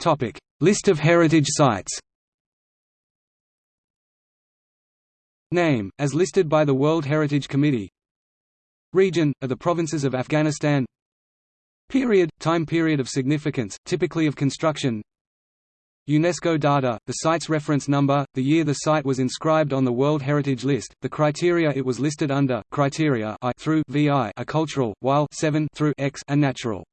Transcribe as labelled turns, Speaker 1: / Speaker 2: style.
Speaker 1: Topic: List of heritage sites. Name, as listed by the World Heritage Committee. Region, are the provinces of Afghanistan. Period, time period of significance, typically of construction. UNESCO data, the site's reference number, the year the site was inscribed on the World Heritage List, the criteria it was listed under, criteria I through VI are cultural, while 7 through X are natural.